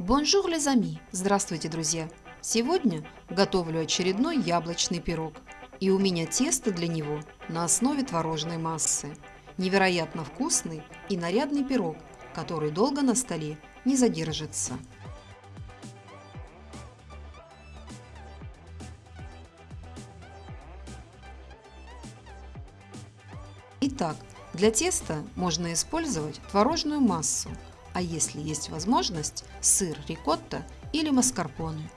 Bonjour, les amis! Здравствуйте, друзья! Сегодня готовлю очередной яблочный пирог. И у меня тесто для него на основе творожной массы. Невероятно вкусный и нарядный пирог, который долго на столе не задержится. Итак, для теста можно использовать творожную массу, а если есть возможность, сыр рикотта или маскарпоне.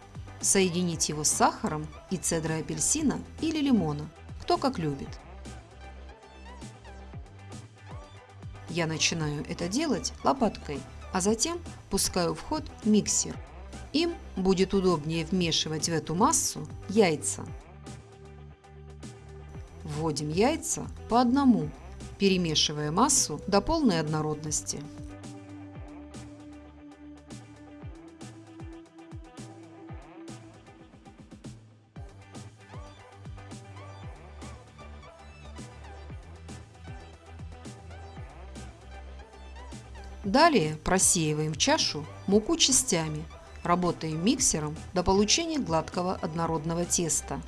Соединить его с сахаром и цедрой апельсина или лимона, кто как любит. Я начинаю это делать лопаткой, а затем пускаю в ход миксер. Им будет удобнее вмешивать в эту массу яйца. Вводим яйца по одному, перемешивая массу до полной однородности. Далее просеиваем чашу муку частями, работаем миксером до получения гладкого однородного теста.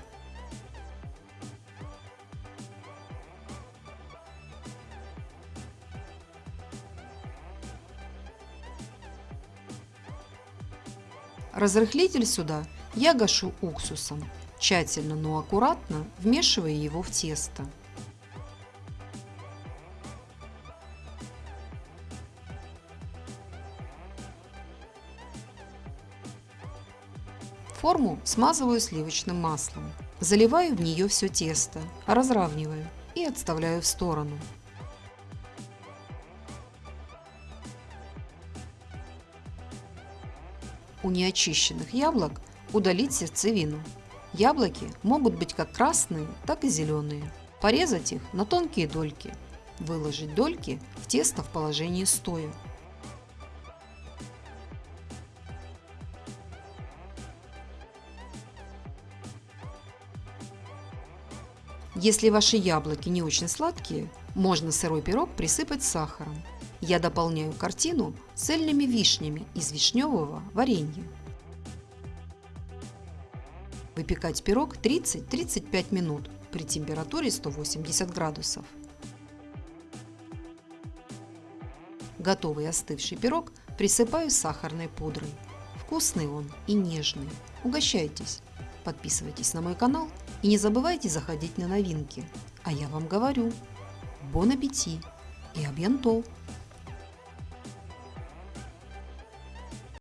Разрыхлитель сюда я гашу уксусом, тщательно, но аккуратно вмешивая его в тесто. Форму смазываю сливочным маслом. Заливаю в нее все тесто, разравниваю и отставляю в сторону. У неочищенных яблок удалить сердцевину. Яблоки могут быть как красные, так и зеленые. Порезать их на тонкие дольки. Выложить дольки в тесто в положении стоя. Если ваши яблоки не очень сладкие, можно сырой пирог присыпать сахаром. Я дополняю картину цельными вишнями из вишневого варенья. Выпекать пирог 30-35 минут при температуре 180 градусов. Готовый остывший пирог присыпаю сахарной пудрой. Вкусный он и нежный. Угощайтесь! Подписывайтесь на мой канал и не забывайте заходить на новинки. А я вам говорю, бон аппетит и абьянтол!